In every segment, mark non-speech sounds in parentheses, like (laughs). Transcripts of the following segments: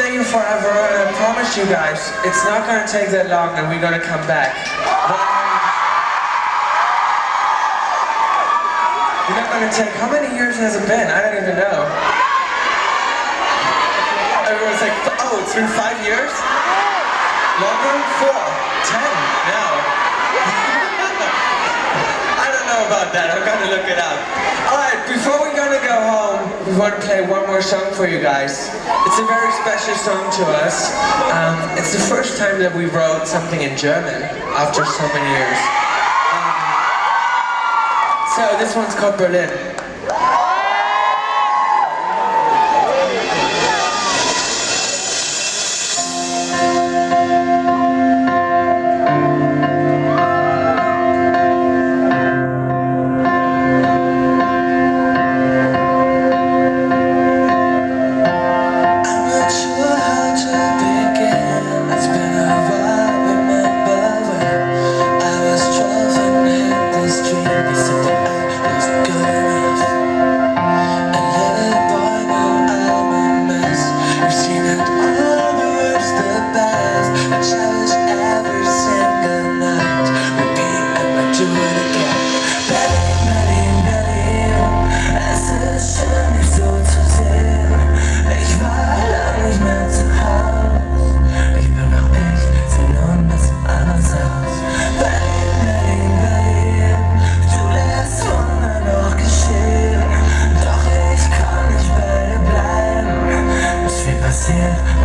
stay forever, and I promise you guys, it's not gonna take that long, and we're gonna come back. You're not gonna take, how many years has it been? I don't even know. Everyone's like, oh, it's been five years? Longer? Four? Ten? No. (laughs) I don't know about that, I'm gonna look it up. Alright, before we're gonna go home, we want to play one more song for you guys. It's a very special song to us. Um, it's the first time that we wrote something in German after so many years. So this one's called Berlin.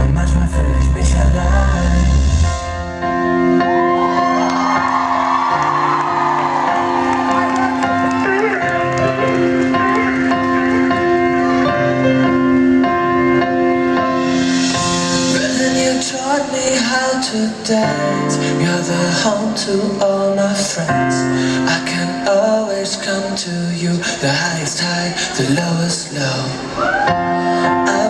Und manchmal fühle ich mich allein. Taught me how to dance. You're the home to all my friends. I can always come to you. The highest high, the lowest low. I